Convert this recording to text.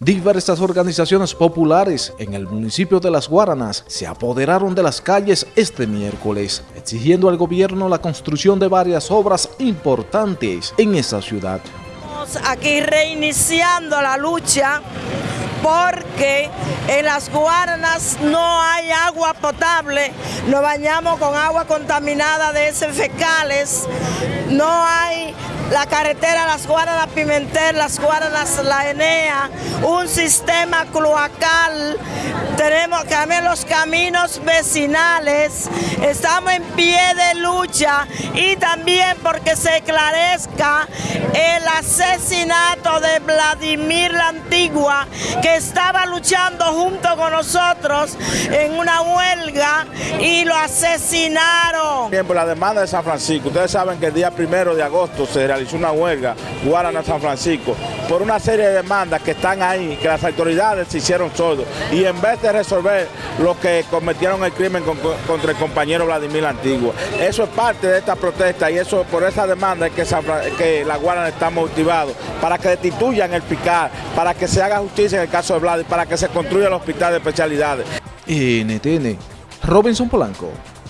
Diversas organizaciones populares en el municipio de Las Guaranas se apoderaron de las calles este miércoles, exigiendo al gobierno la construcción de varias obras importantes en esa ciudad. Estamos aquí reiniciando la lucha porque en Las Guaranas no hay agua potable, nos bañamos con agua contaminada de heces fecales, no hay la carretera Las Guaranas Pimentel, Las Guaranas La Enea, un sistema cloacal, tenemos también los caminos vecinales, estamos en pie de lucha y también porque se esclarezca el asesinato de Vladimir la Antigua, que estaba luchando junto con nosotros en una huelga y lo asesinaron. Bien, por la demanda de San Francisco, ustedes saben que el día primero de agosto se realizó una huelga, Guarana San Francisco, por una serie de demandas que están ahí, que las autoridades se hicieron sordos, y en vez de resolver lo que cometieron el crimen contra el compañero Vladimir Antigua. Eso es parte de esta protesta y eso por esa demanda es que, que la Guarana está motivado, para que destituyan el para que se haga justicia en el caso de Vladimir, para que se construya el hospital de especialidades. NTN, Robinson Polanco.